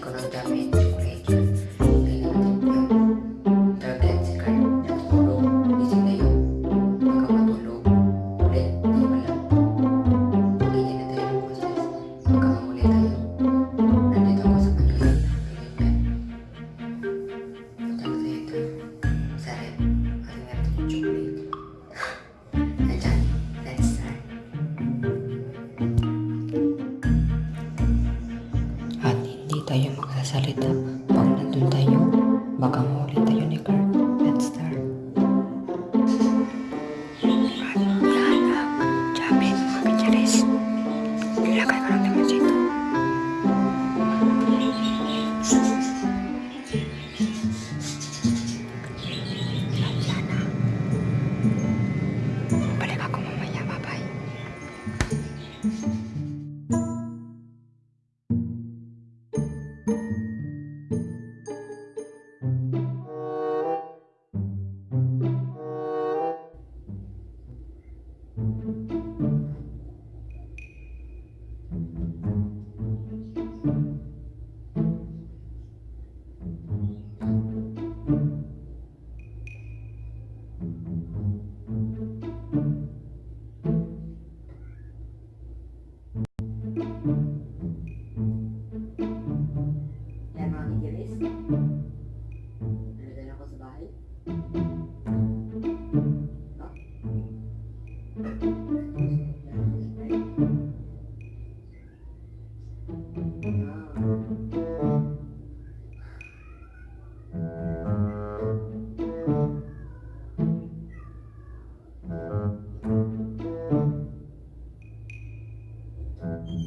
con otra meta. богам.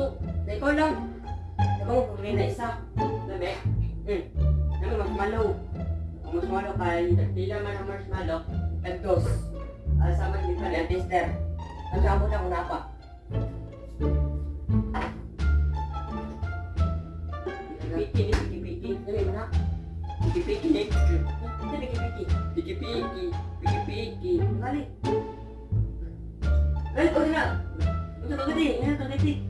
to. Na ikaw lang. Ikaw mo pumili na. Hmm. Naman marshmallow. Ang marshmallow kay tila man marshmallow. At dos. Asa man di pa ang tester. Ang na pa. Piki ni piki piki. Dali na. Piki piki ni. Piki piki. Piki piki. Piki piki. Kau nak. Dosa eh. Ito na mo. It's a